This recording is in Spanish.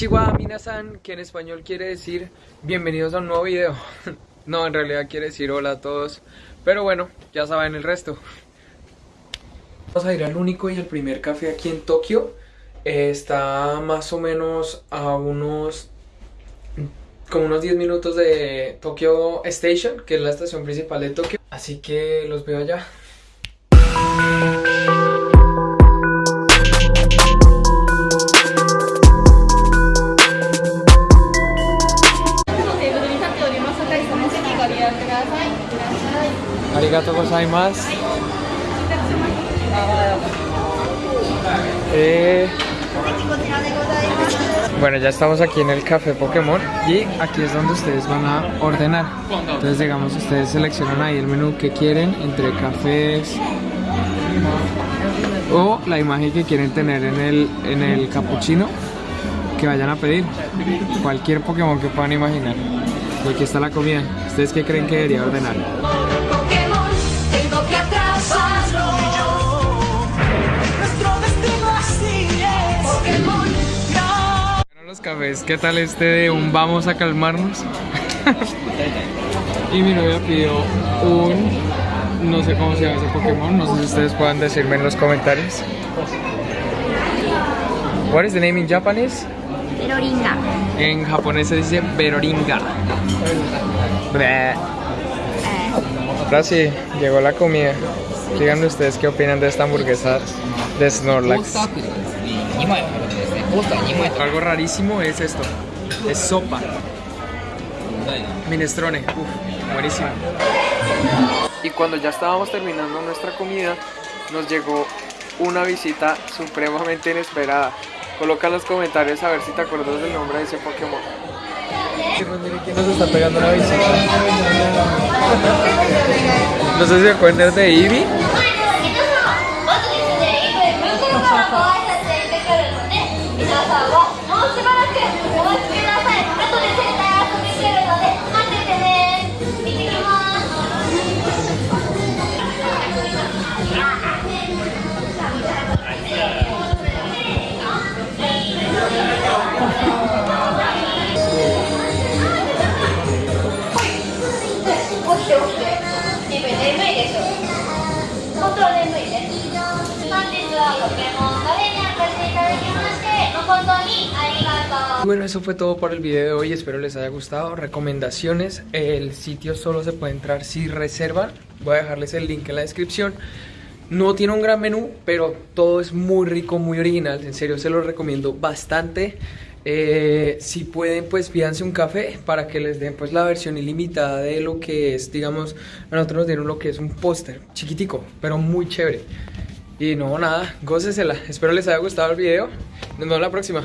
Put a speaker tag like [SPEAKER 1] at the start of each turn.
[SPEAKER 1] Konnichiwa minasan, que en español quiere decir bienvenidos a un nuevo video. no, en realidad quiere decir hola a todos, pero bueno, ya saben el resto. Vamos a ir al único y el primer café aquí en Tokio. Eh, está más o menos a unos como unos 10 minutos de Tokyo Station, que es la estación principal de Tokio. Así que los veo allá. Arigato gozaimasu. Eh... Bueno, ya estamos aquí en el café Pokémon y aquí es donde ustedes van a ordenar. Entonces, digamos, ustedes seleccionan ahí el menú que quieren entre cafés o la imagen que quieren tener en el, en el capuchino que vayan a pedir. Cualquier Pokémon que puedan imaginar. Y aquí está la comida. ¿Ustedes qué creen que debería ordenar? Cafés, ¿qué tal este de un vamos a calmarnos? y mi novia pidió un, no sé cómo se llama ese Pokémon, no sé si ustedes puedan decirme en los comentarios. What is the name in Japanese?
[SPEAKER 2] Beroringa.
[SPEAKER 1] En japonés se dice Beroringa. Eh. Ahora sí, llegó la comida. Díganme ustedes qué opinan de esta hamburguesa de Snorlax. Algo rarísimo es esto. Es sopa. Minestrone. Uf, buenísimo. Y cuando ya estábamos terminando nuestra comida, nos llegó una visita supremamente inesperada. Coloca en los comentarios a ver si te acuerdas del nombre de ese Pokémon. ¿Quién nos está pegando una visita? No sé si se acuerdan de Eevee.
[SPEAKER 2] 皆さんはもうしばらくお待ちください後で絶対遊びに来るので待っててね行ってきますでしょ本当は眠いね本日は
[SPEAKER 1] Bueno, eso fue todo por el video de hoy, espero les haya gustado. Recomendaciones, el sitio solo se puede entrar si reservan. Voy a dejarles el link en la descripción. No tiene un gran menú, pero todo es muy rico, muy original. En serio, se lo recomiendo bastante. Eh, si pueden, pues pídanse un café para que les den pues la versión ilimitada de lo que es, digamos, a nosotros nos dieron lo que es un póster chiquitico, pero muy chévere. Y no, nada, gócesela. Espero les haya gustado el video. Nos vemos la próxima.